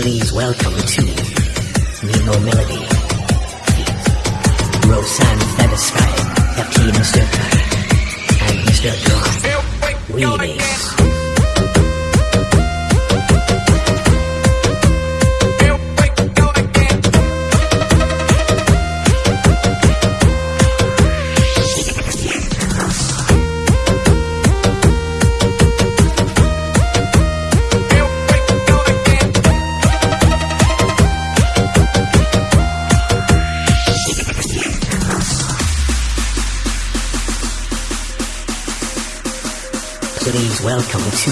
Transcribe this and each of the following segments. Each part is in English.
Please welcome to Nemo Melody. Rosanne Featherstyle, FT Mr. and Mr. Drum. Remix. Please welcome to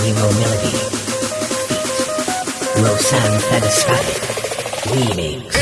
Nemo Melody. Rosanne Featherstyle. Remix.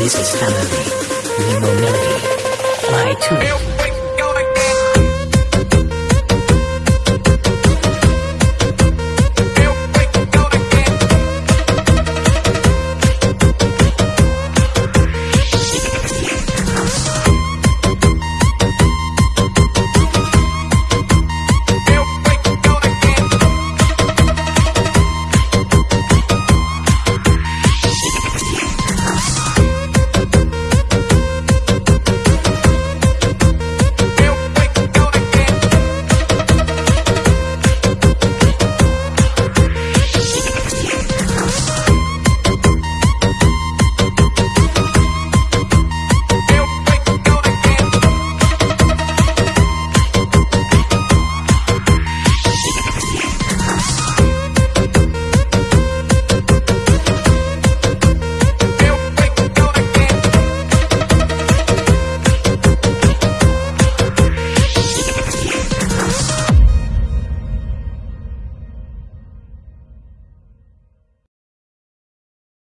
This is family. Nemo Melody. Fly to.